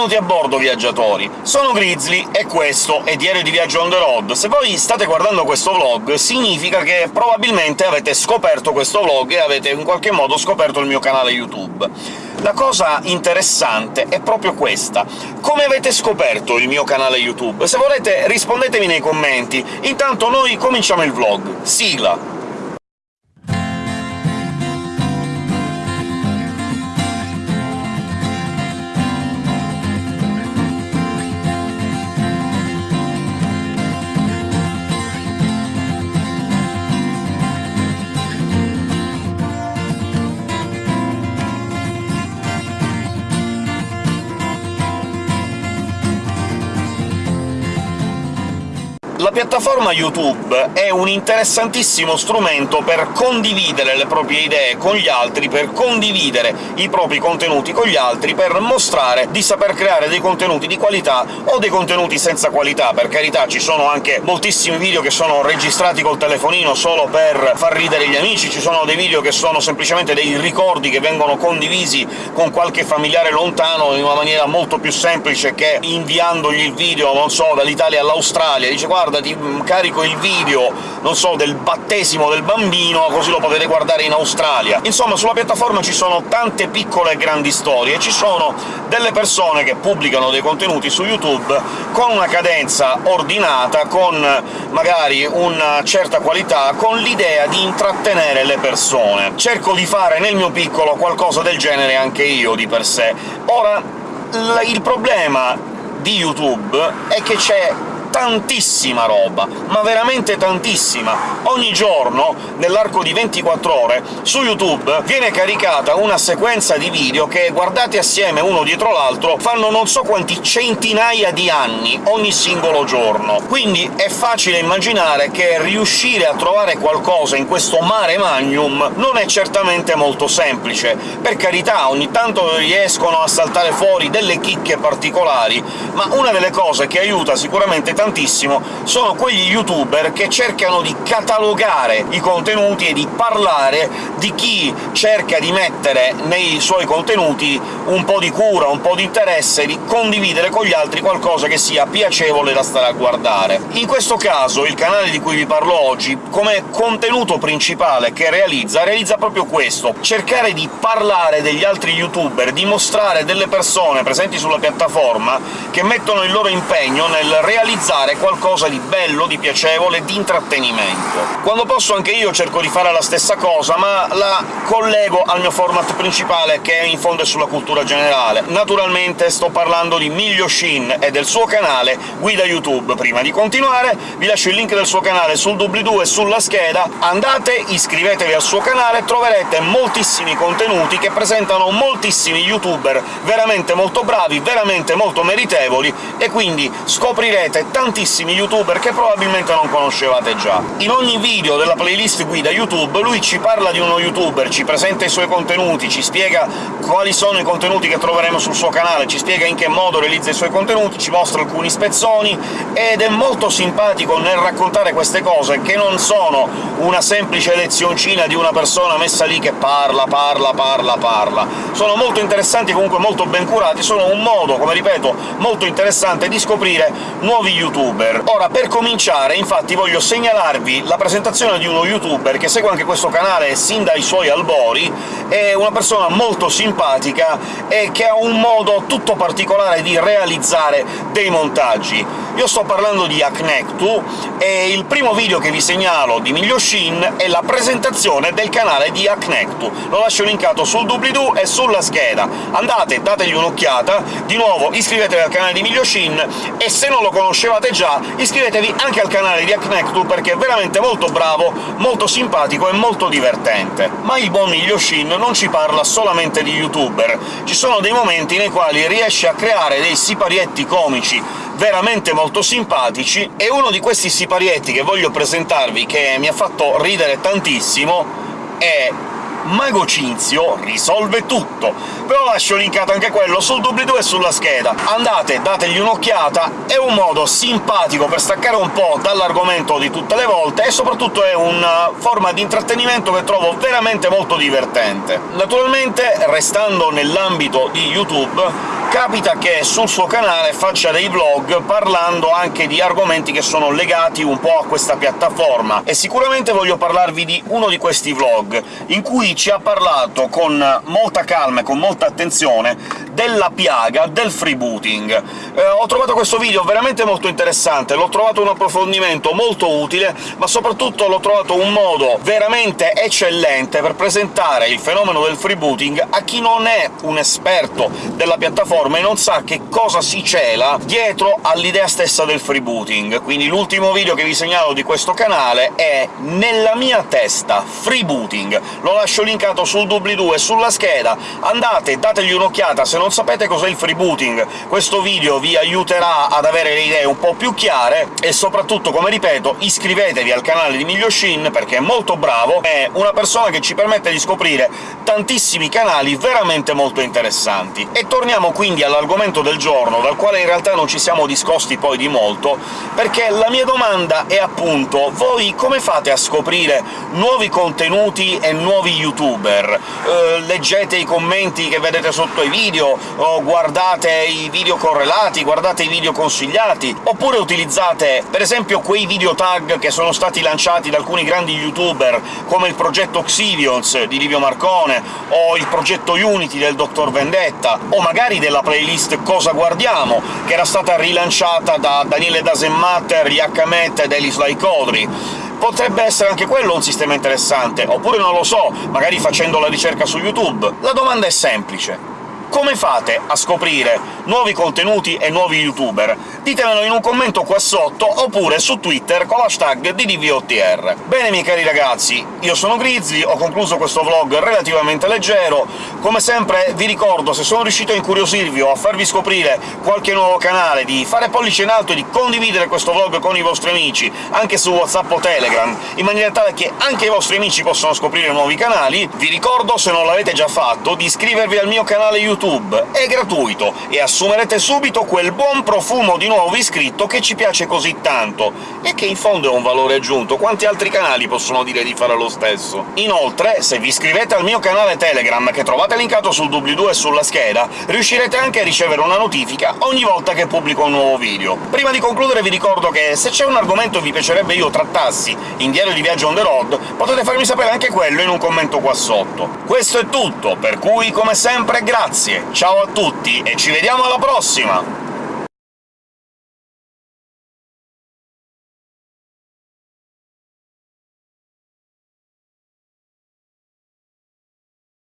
Benvenuti a bordo, viaggiatori! Sono Grizzly e questo è Diario di Viaggio on the road. Se voi state guardando questo vlog, significa che probabilmente avete scoperto questo vlog e avete in qualche modo scoperto il mio canale YouTube. La cosa interessante è proprio questa. Come avete scoperto il mio canale YouTube? Se volete rispondetemi nei commenti. Intanto noi cominciamo il vlog. Sigla! La piattaforma YouTube è un interessantissimo strumento per condividere le proprie idee con gli altri, per condividere i propri contenuti con gli altri, per mostrare di saper creare dei contenuti di qualità o dei contenuti senza qualità. Per carità, ci sono anche moltissimi video che sono registrati col telefonino solo per far ridere gli amici, ci sono dei video che sono semplicemente dei ricordi che vengono condivisi con qualche familiare lontano in una maniera molto più semplice che inviandogli il video, non so, dall'Italia all'Australia. Dice «Guarda, guarda, ti carico il video, non so, del battesimo del bambino, così lo potete guardare in Australia». Insomma, sulla piattaforma ci sono tante piccole e grandi storie, ci sono delle persone che pubblicano dei contenuti su YouTube con una cadenza ordinata, con magari una certa qualità, con l'idea di intrattenere le persone. Cerco di fare nel mio piccolo qualcosa del genere anche io, di per sé. Ora, il problema di YouTube è che c'è tantissima roba, ma veramente tantissima! Ogni giorno, nell'arco di 24 ore, su YouTube viene caricata una sequenza di video che, guardati assieme uno dietro l'altro, fanno non so quanti centinaia di anni ogni singolo giorno. Quindi è facile immaginare che riuscire a trovare qualcosa in questo mare magnum non è certamente molto semplice. Per carità, ogni tanto riescono a saltare fuori delle chicche particolari, ma una delle cose che aiuta sicuramente tantissimo sono quegli youtuber che cercano di catalogare i contenuti e di parlare di chi cerca di mettere nei suoi contenuti un po' di cura, un po' di interesse, di condividere con gli altri qualcosa che sia piacevole da stare a guardare. In questo caso il canale di cui vi parlo oggi, come contenuto principale che realizza, realizza proprio questo — cercare di parlare degli altri youtuber, di mostrare delle persone presenti sulla piattaforma che mettono il loro impegno nel realizzare realizzare qualcosa di bello, di piacevole, di intrattenimento. Quando posso anche io cerco di fare la stessa cosa, ma la collego al mio format principale, che in fondo è sulla cultura generale. Naturalmente sto parlando di Miglio Shin e del suo canale Guida YouTube. Prima di continuare vi lascio il link del suo canale sul doobly-doo e sulla scheda, andate, iscrivetevi al suo canale, troverete moltissimi contenuti che presentano moltissimi youtuber veramente molto bravi, veramente molto meritevoli, e quindi scoprirete tantissimi youtuber che probabilmente non conoscevate già. In ogni video della playlist guida YouTube lui ci parla di uno youtuber, ci presenta i suoi contenuti, ci spiega quali sono i contenuti che troveremo sul suo canale, ci spiega in che modo realizza i suoi contenuti, ci mostra alcuni spezzoni, ed è molto simpatico nel raccontare queste cose, che non sono una semplice lezioncina di una persona messa lì che parla, parla, parla, parla. Sono molto interessanti e comunque molto ben curati, sono un modo, come ripeto, molto interessante di scoprire nuovi youtuber youtuber. Ora, per cominciare, infatti, voglio segnalarvi la presentazione di uno youtuber che segue anche questo canale sin dai suoi albori, è una persona molto simpatica e che ha un modo tutto particolare di realizzare dei montaggi. Io sto parlando di Aknektu, e il primo video che vi segnalo di Miglioshin è la presentazione del canale di Aknektu. Lo lascio linkato sul doobly-doo e sulla scheda. Andate, dategli un'occhiata, di nuovo iscrivetevi al canale di Miglioshin, e se non lo conoscevate sapevate già, iscrivetevi anche al canale di Aknectu, perché è veramente molto bravo, molto simpatico e molto divertente. Ma il buon Yoshin non ci parla solamente di youtuber, ci sono dei momenti nei quali riesce a creare dei siparietti comici veramente molto simpatici, e uno di questi siparietti che voglio presentarvi, che mi ha fatto ridere tantissimo, è Mago Cinzio risolve tutto. Però lascio linkato anche quello sul doobly-doo e sulla scheda. Andate, dategli un'occhiata, è un modo simpatico per staccare un po' dall'argomento di tutte le volte, e soprattutto è una forma di intrattenimento che trovo veramente molto divertente. Naturalmente, restando nell'ambito di YouTube, capita che sul suo canale faccia dei vlog parlando anche di argomenti che sono legati un po' a questa piattaforma, e sicuramente voglio parlarvi di uno di questi vlog, in cui ci ha parlato con molta calma e con molta attenzione della piaga del freebooting. Eh, ho trovato questo video veramente molto interessante, l'ho trovato un approfondimento molto utile, ma soprattutto l'ho trovato un modo veramente eccellente per presentare il fenomeno del freebooting a chi non è un esperto della piattaforma e non sa che cosa si cela dietro all'idea stessa del freebooting. Quindi l'ultimo video che vi segnalo di questo canale è «Nella mia testa freebooting». Lo lascio linkato sul doobly-doo sulla scheda, andate, dategli un'occhiata se non sapete cos'è il freebooting. Questo video vi aiuterà ad avere le idee un po' più chiare, e soprattutto, come ripeto, iscrivetevi al canale di Miglioshin, perché è molto bravo, è una persona che ci permette di scoprire tantissimi canali veramente molto interessanti. E torniamo quindi all'argomento del giorno, dal quale in realtà non ci siamo discosti poi di molto, perché la mia domanda è appunto voi come fate a scoprire nuovi contenuti e nuovi youtuber? Eh, leggete i commenti che vedete sotto i video, o guardate i video correlati, guardate i video consigliati, oppure utilizzate per esempio quei video tag che sono stati lanciati da alcuni grandi youtuber, come il progetto Xivions di Livio Marcone, o il progetto Unity del Dr. Vendetta, o magari della playlist Cosa Guardiamo, che era stata rilanciata da Daniele Dasenmatter, Yakamet ed Elis Laicodri potrebbe essere anche quello un sistema interessante, oppure non lo so, magari facendo la ricerca su YouTube. La domanda è semplice. Come fate a scoprire nuovi contenuti e nuovi youtuber? Ditemelo in un commento qua sotto, oppure su Twitter con l'hashtag DDVOTR. Bene, miei cari ragazzi, io sono Grizzly, ho concluso questo vlog relativamente leggero. Come sempre vi ricordo, se sono riuscito a incuriosirvi o a farvi scoprire qualche nuovo canale, di fare pollice in alto e di condividere questo vlog con i vostri amici, anche su WhatsApp o Telegram, in maniera tale che anche i vostri amici possano scoprire nuovi canali. Vi ricordo, se non l'avete già fatto, di iscrivervi al mio canale YouTube è gratuito, e assumerete subito quel buon profumo di nuovo iscritto che ci piace così tanto, e che in fondo è un valore aggiunto, quanti altri canali possono dire di fare lo stesso? Inoltre, se vi iscrivete al mio canale Telegram, che trovate linkato sul doobly-doo e sulla scheda, riuscirete anche a ricevere una notifica ogni volta che pubblico un nuovo video. Prima di concludere vi ricordo che se c'è un argomento che vi piacerebbe io trattassi in Diario di Viaggio on the road, potete farmi sapere anche quello in un commento qua sotto. Questo è tutto, per cui, come sempre, grazie! Ciao a tutti e ci vediamo alla prossima!